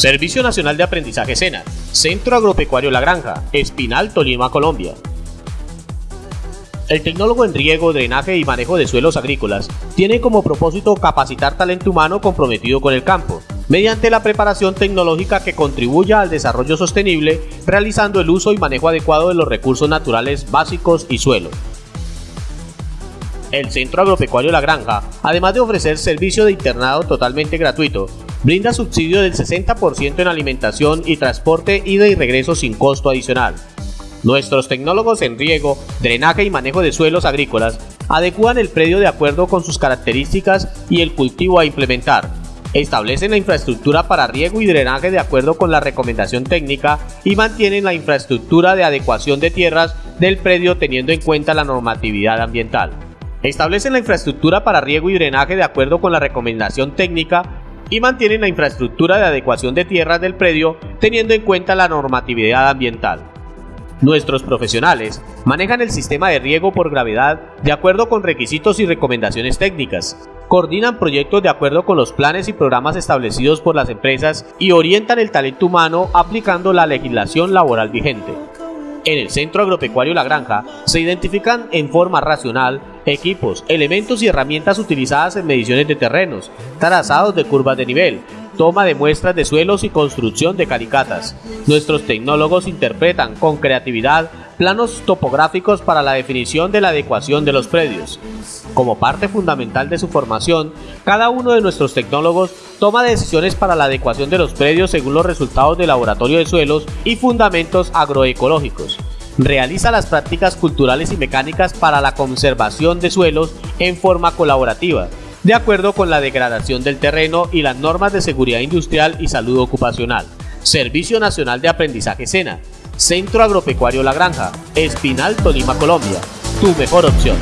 Servicio Nacional de Aprendizaje SENA, Centro Agropecuario La Granja, Espinal, Tolima, Colombia. El tecnólogo en riego, drenaje y manejo de suelos agrícolas tiene como propósito capacitar talento humano comprometido con el campo, mediante la preparación tecnológica que contribuya al desarrollo sostenible, realizando el uso y manejo adecuado de los recursos naturales básicos y suelo. El Centro Agropecuario La Granja, además de ofrecer servicio de internado totalmente gratuito, brinda subsidio del 60% en alimentación y transporte ida y regreso sin costo adicional. Nuestros tecnólogos en riego, drenaje y manejo de suelos agrícolas adecúan el predio de acuerdo con sus características y el cultivo a implementar. Establecen la infraestructura para riego y drenaje de acuerdo con la recomendación técnica y mantienen la infraestructura de adecuación de tierras del predio teniendo en cuenta la normatividad ambiental. Establecen la infraestructura para riego y drenaje de acuerdo con la recomendación técnica y mantienen la infraestructura de adecuación de tierras del predio teniendo en cuenta la normatividad ambiental. Nuestros profesionales manejan el sistema de riego por gravedad de acuerdo con requisitos y recomendaciones técnicas, coordinan proyectos de acuerdo con los planes y programas establecidos por las empresas y orientan el talento humano aplicando la legislación laboral vigente. En el Centro Agropecuario La Granja se identifican en forma racional equipos, elementos y herramientas utilizadas en mediciones de terrenos, trazados de curvas de nivel, toma de muestras de suelos y construcción de caricatas. Nuestros tecnólogos interpretan con creatividad planos topográficos para la definición de la adecuación de los predios. Como parte fundamental de su formación, cada uno de nuestros tecnólogos toma decisiones para la adecuación de los predios según los resultados del laboratorio de suelos y fundamentos agroecológicos. Realiza las prácticas culturales y mecánicas para la conservación de suelos en forma colaborativa, de acuerdo con la degradación del terreno y las normas de seguridad industrial y salud ocupacional. Servicio Nacional de Aprendizaje SENA, Centro Agropecuario La Granja, Espinal, Tolima, Colombia. Tu mejor opción.